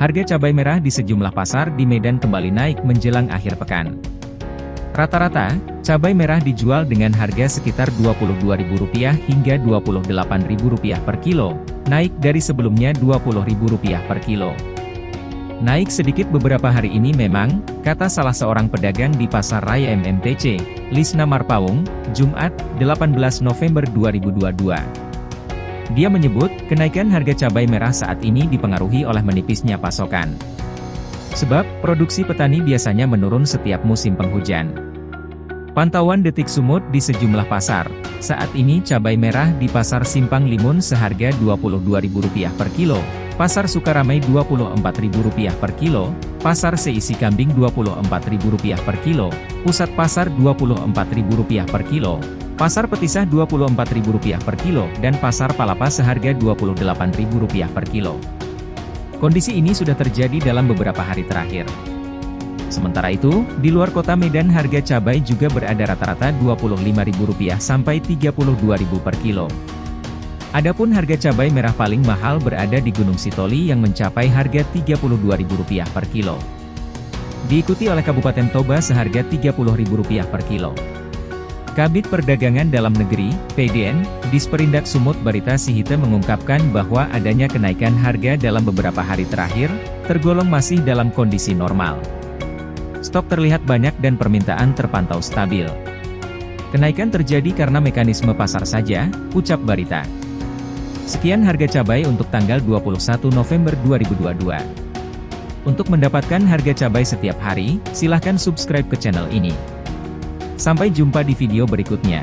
Harga cabai merah di sejumlah pasar di Medan kembali naik menjelang akhir pekan. Rata-rata, cabai merah dijual dengan harga sekitar Rp22.000 hingga Rp28.000 per kilo, naik dari sebelumnya Rp20.000 per kilo. Naik sedikit beberapa hari ini memang, kata salah seorang pedagang di Pasar Raya MMTC, Lisna Marpaung, Jumat, 18 November 2022. Dia menyebut, kenaikan harga cabai merah saat ini dipengaruhi oleh menipisnya pasokan. Sebab, produksi petani biasanya menurun setiap musim penghujan. Pantauan detik sumut di sejumlah pasar, saat ini cabai merah di Pasar Simpang Limun seharga Rp22.000 per kilo, Pasar Sukaramai Rp24.000 per kilo, Pasar Seisi Kambing Rp24.000 per kilo, Pusat Pasar Rp24.000 per kilo, Pasar Petisah Rp24.000 per kilo, dan Pasar Palapa seharga Rp28.000 per kilo. Kondisi ini sudah terjadi dalam beberapa hari terakhir. Sementara itu, di luar kota Medan harga cabai juga berada rata-rata Rp25.000 sampai Rp32.000 per kilo. Adapun harga cabai merah paling mahal berada di Gunung Sitoli yang mencapai harga Rp32.000 per kilo. Diikuti oleh Kabupaten Toba seharga Rp30.000 per kilo. Kabit Perdagangan Dalam Negeri, PDN, Disperindak Sumut Barita Sihite mengungkapkan bahwa adanya kenaikan harga dalam beberapa hari terakhir, tergolong masih dalam kondisi normal. Stok terlihat banyak dan permintaan terpantau stabil. Kenaikan terjadi karena mekanisme pasar saja, ucap Barita. Sekian harga cabai untuk tanggal 21 November 2022. Untuk mendapatkan harga cabai setiap hari, silahkan subscribe ke channel ini. Sampai jumpa di video berikutnya.